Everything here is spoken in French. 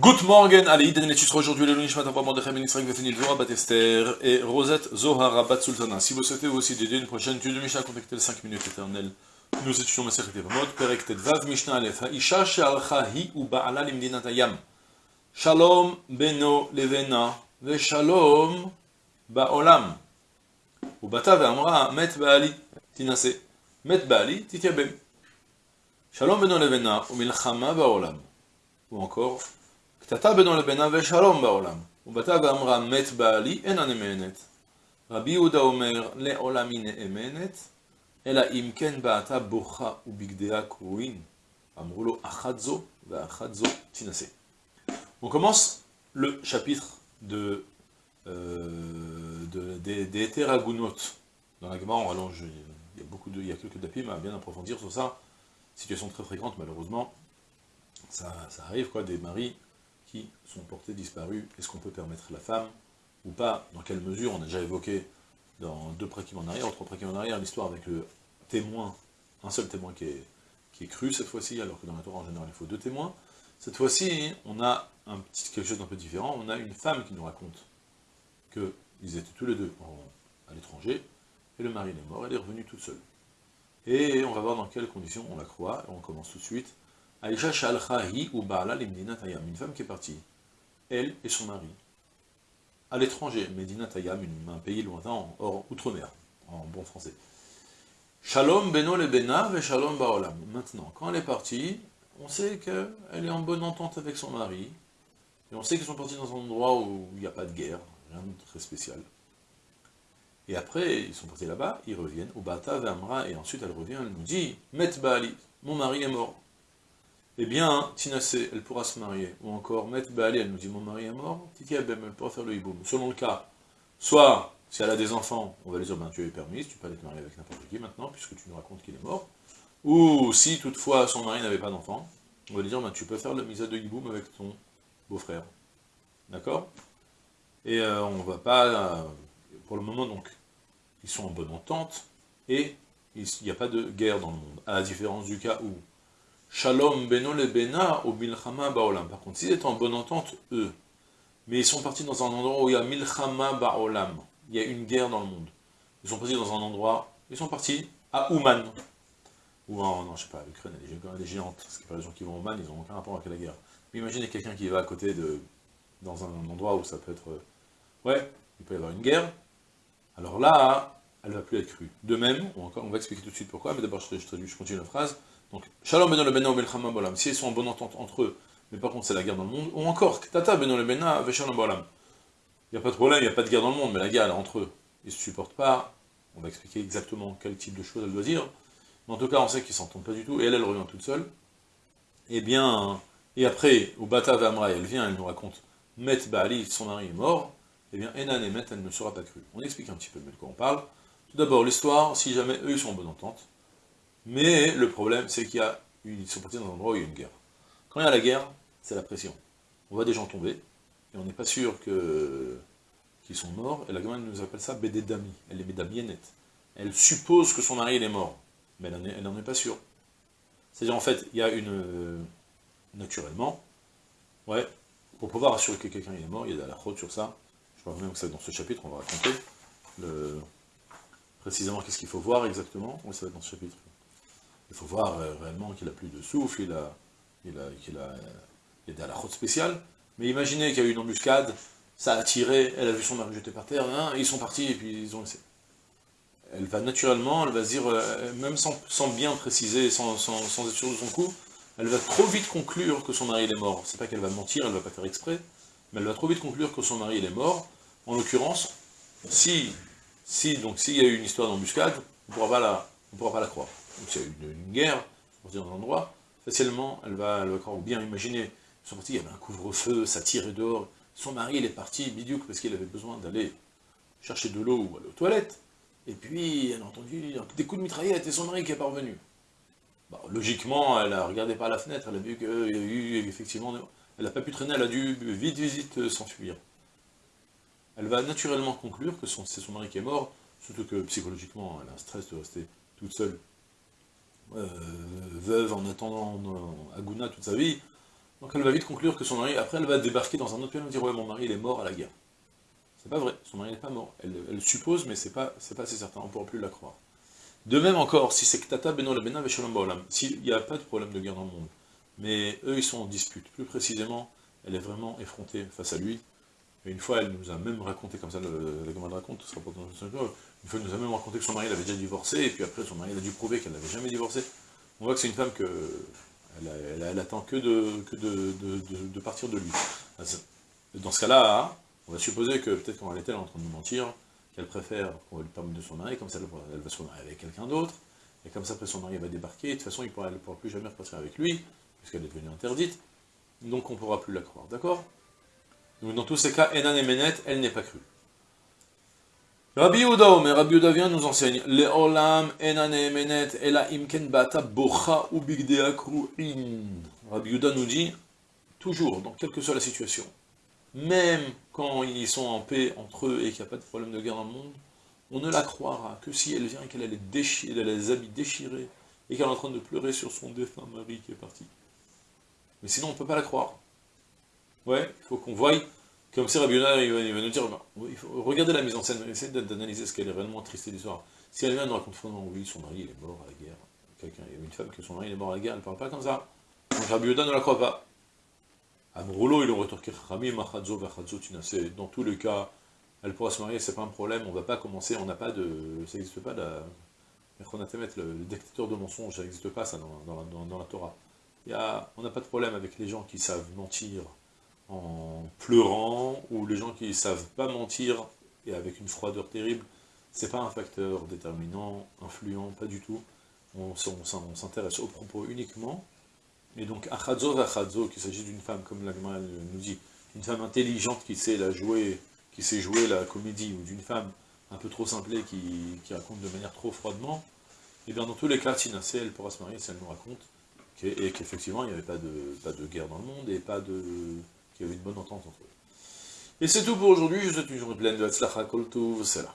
Good morning, allez, Iden et aujourd'hui le Lunishmat Abba Mordechai Ben Israël Vefenil Vora Bat Esther et Rosette Zohara Bat Sultana. Si vous souhaitez aussi dédier une prochaine étude de Mishnah, contactez les 5 minutes éternelles. Nous étudions Masechet Evamot, Perek Vav Mishnah Aleph, Isha She'alcha Hi U Ba'ala Limdinat Hayam. Shalom Beno Levena Ve Shalom Ba'olam. ובתה ואמרה, מת בעלי, תינשא. מת בעלי, תתייבם. שלום בינו לבינה ומלחמה בעולם. ou encore, קטטה בינו לבינה ושלום בעולם. ובתה ואמרה, מת בעלי, אינה נאמנת. רבי יהודה אומר, לעולם היא נאמנת, אלא אם כן בעתה בוכה ובגדיה קרועים. אמרו לו, אחת זו ואחת זו תינשא. On commence le chapitre de Euh, de, des, des Dans la Gemara, on rallonge, il y a, beaucoup de, il y a quelques dapim à bien approfondir sur ça. Situation très fréquente, malheureusement. Ça, ça arrive, quoi, des maris qui sont portés disparus. Est-ce qu'on peut permettre la femme ou pas? Dans quelle mesure? On a déjà évoqué dans deux prékim en arrière, trois prékim en arrière, l'histoire avec le témoin, un seul témoin qui est, qui est cru cette fois-ci, alors que dans la Torah en général il faut deux témoins. Cette fois-ci, on a un petit, quelque chose d'un peu différent, on a une femme qui nous raconte qu'ils étaient tous les deux à l'étranger, et le mari est mort, elle est revenue toute seule. Et on va voir dans quelles conditions on la croit, et on commence tout de suite. Aïcha Shalchahi ou Baala une femme qui est partie, elle et son mari, à l'étranger, Medina Tayam, un pays lointain, hors outre-mer, en bon français. Shalom Beno le Bena ve Shalom Baolam. Maintenant, quand elle est partie, on sait qu'elle est en bonne entente avec son mari, et on sait qu'ils sont partis dans un endroit où il n'y a pas de guerre, très spécial. Et après, ils sont partis là-bas, ils reviennent, au Bata Vamra, et ensuite elle revient, elle nous dit, Met Baali, mon mari est mort. Eh bien, Tinase, elle pourra se marier. Ou encore, Met Baali, elle nous dit, mon mari est mort, Titi elle pourra faire le hiboum. Selon le cas, soit, si elle a des enfants, on va lui dire, ben tu es permise, tu peux aller te marier avec n'importe qui maintenant, puisque tu nous racontes qu'il est mort. Ou si toutefois son mari n'avait pas d'enfant, on va lui dire, ben, tu peux faire le misa de hiboum avec ton beau-frère. D'accord? Et euh, on ne va pas, euh, pour le moment donc, ils sont en bonne entente, et il n'y a pas de guerre dans le monde, à la différence du cas où Shalom beno le bena ou milchama baolam. Par contre, s'ils étaient en bonne entente, eux, mais ils sont partis dans un endroit où il y a milchama baolam, il y a une guerre dans le monde. Ils sont partis dans un endroit, ils sont partis à Ouman, ou en, non, je sais pas, l'Ukraine, elle est géante, parce que les gens qui vont à Ouman, ils n'ont aucun rapport avec la guerre. Mais imaginez quelqu'un qui va à côté de, dans un endroit où ça peut être ouais, il peut y avoir une guerre, alors là, elle va plus être crue. De même, on va expliquer tout de suite pourquoi, mais d'abord je, je, je, continue la phrase. Donc, Shalom beno le bena ou belchama bolam, si ils sont en bonne entente entre eux, mais par contre c'est la guerre dans le monde, ou encore, tata beno le bena veshalom bolam. Il n'y a pas de problème, il n'y a pas de guerre dans le monde, mais la guerre, entre eux. Ils ne se supportent pas, on va expliquer exactement quel type de choses elle doit dire, mais en tout cas, on sait qu'ils ne s'entendent pas du tout, et elle, elle revient toute seule. Et eh bien, et après, au Bata Vamra, elle vient, elle nous raconte, Met Baali, son mari est mort, eh bien, Enan et Met, elle ne sera pas crue. On explique un petit peu de quoi on parle. Tout d'abord, l'histoire, si jamais eux, sont en bonne entente, mais le problème, c'est qu'il y a, ils sont partis dans un endroit où il y a une guerre. Quand il y a la guerre, c'est la pression. On voit des gens tomber, et on n'est pas sûr qu'ils sont morts, et la gamme nous appelle ça Bédédami, elle est Bédamienet. Elle suppose que son mari est mort, mais elle n'en est, pas sûre. C'est-à-dire, en fait, il y a une... naturellement, ouais, pour pouvoir assurer que quelqu'un est mort, il y a de la faute sur ça, je crois même que dans ce chapitre, on va raconter précisément qu'est-ce qu'il faut voir exactement. Oui, ça va être dans ce chapitre. Il faut voir euh, réellement qu'il a plus de souffle, il a, il qu'il a, il a des route spéciale. Mais imaginez qu'il y a eu une embuscade, ça a tiré, elle a vu son mari jeté par terre, hein, ils sont partis et puis ils ont laissé. Elle va naturellement, elle va se dire, euh, même sans, bien préciser, sans, être sûre de son coup, elle va trop vite conclure que son mari est mort. C'est pas qu'elle va mentir, elle va pas faire exprès, mais elle va trop vite conclure que son mari est mort, en l'occurrence, si, si, donc s'il y a eu une histoire d'embuscade, on ne la, pourra pas la croire. A eu une, guerre, dans un endroit, facilement, elle va, elle va bien imaginer, ils sont partis, il y avait un couvre-feu, ça tirait dehors, son mari il est parti, bidiouk, parce qu'il avait besoin d'aller chercher de l'eau ou aller aux toilettes, et puis elle a entendu des coups de mitraillette, et son mari qui est parvenu. logiquement, elle a regardé par la fenêtre, elle a vu qu'il y a eu effectivement... Elle n'a pas pu traîner, elle a dû vite, vite s'enfuir. Elle va naturellement conclure que c'est son mari qui est mort, surtout que psychologiquement, elle a un stress de rester toute seule, euh, veuve en attendant Aguna toute sa vie, Donc elle va vite conclure que son mari, après elle va débarquer dans un autre pays, elle va dire ouais mon mari il est mort à la guerre. C'est pas vrai, son mari n'est pas mort. Elle, suppose, mais c'est pas, pas assez certain, on ne pourra plus la croire. De même encore, si c'est Ktata Beno Bena s'il n'y a pas de problème de guerre dans le monde, mais eux ils sont en dispute, plus précisément, elle est vraiment effrontée face à lui, et une fois elle nous a même raconté, comme ça le, la raconte, ce sera pas une fois elle nous a même raconté que son mari l'avait déjà divorcé, et puis après son mari a dû prouver qu'elle n'avait jamais divorcé. On voit que c'est une femme que elle, attend que, de, partir de lui. Dans ce cas-là, on va supposer que peut-être réalité elle est en train de nous mentir, qu'elle préfère qu'on lui permette de son mari, comme ça elle va se marier avec quelqu'un d'autre, et comme ça après son mari va débarquer, de toute façon il pourra, elle ne pourra plus jamais repartir avec lui, puisqu'elle est devenue interdite, donc on ne pourra plus la croire, d'accord? Dans tous ces cas, Enan et Menet, elle n'est pas crue. Rabbi Yehuda mais Rabbi Yehuda vient nous enseigne Le olam enan menet ela imken bata bocha. Rabbi Yehuda nous dit, toujours, dans quelle que soit la situation, même quand ils sont en paix entre eux et qu'il n'y a pas de problème de guerre dans le monde, on ne la croira que si elle vient et qu'elle a les, les habits déchirés et qu'elle est en train de pleurer sur son défunt mari qui est parti. Mais sinon, on ne peut pas la croire. Ouais, il faut qu'on voie, comme si Rabbi il va, nous dire, bah, regardez la mise en scène, essayez d'analyser ce qu'elle est réellement triste l'histoire. Si elle vient nous raconter, oui, son mari il est mort à la guerre, quelqu'un, il y a une femme que son mari est mort à la guerre, elle ne parle pas comme ça. Donc Rabbi ne la croit pas. Amroulo, il aurait rétorqué Dans tous les cas, elle pourra se marier, c'est pas un problème, on va pas commencer, on n'a pas de. Ça n'existe pas, la, le, le dictateur de mensonges, ça n'existe pas ça dans, la Torah. Il y a, on n'a pas de problème avec les gens qui savent mentir en pleurant, ou les gens qui ne savent pas mentir et avec une froideur terrible. C'est pas un facteur déterminant, influent, pas du tout. On, s'intéresse aux propos uniquement et donc, achadzo vachadzo, qu'il s'agit d'une femme, comme l'Agma nous dit, une femme intelligente qui sait la jouer, qui sait jouer la comédie, ou d'une femme un peu trop simplée qui, raconte de manière trop froidement, et eh bien dans tous les cas, Tinasé, elle pourra se marier si elle nous raconte, et qu'effectivement il n'y avait pas de, pas de guerre dans le monde, et pas de qu'il y avait une bonne entente entre eux. Et c'est tout pour aujourd'hui, je vous souhaite une journée pleine de Hatzlacha Kol c'est là.